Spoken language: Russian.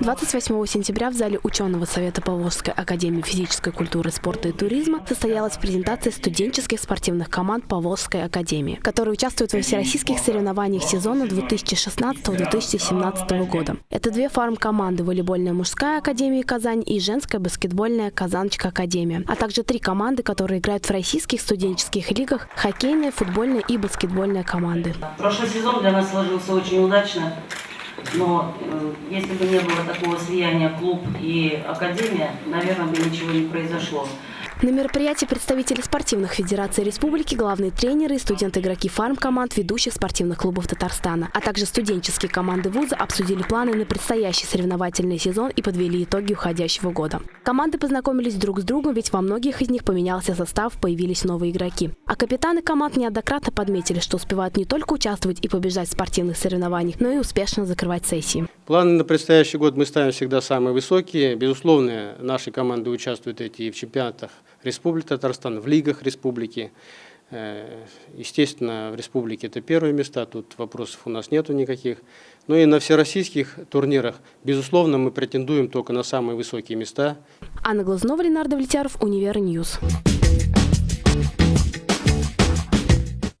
28 сентября в зале ученого Совета Поволжской академии физической культуры, спорта и туризма состоялась презентация студенческих спортивных команд Поволжской академии, которые участвуют во всероссийских соревнованиях сезона 2016-2017 года. Это две фарм-команды «Волейбольная мужская академия Казань» и «Женская баскетбольная Казаночка академия», а также три команды, которые играют в российских студенческих лигах – хоккейная, футбольная и баскетбольная команды. Прошлый сезон для нас сложился очень удачно. Но э, если бы не было такого слияния клуб и академия, наверное, бы ничего не произошло. На мероприятии представители спортивных федераций республики, главные тренеры и студенты-игроки фарм-команд ведущих спортивных клубов Татарстана, а также студенческие команды вуза обсудили планы на предстоящий соревновательный сезон и подвели итоги уходящего года. Команды познакомились друг с другом, ведь во многих из них поменялся состав, появились новые игроки. А капитаны команд неоднократно подметили, что успевают не только участвовать и побеждать в спортивных соревнованиях, но и успешно закрывать сессии. Планы на предстоящий год мы ставим всегда самые высокие. Безусловно, наши команды участвуют эти в чемпионатах Республики Татарстан, в лигах республики. Э, естественно, в республике это первые места, тут вопросов у нас нету никаких. Но и на всероссийских турнирах, безусловно, мы претендуем только на самые высокие места. Анна Глазнова, Ленар Довлетьяров, Универ News.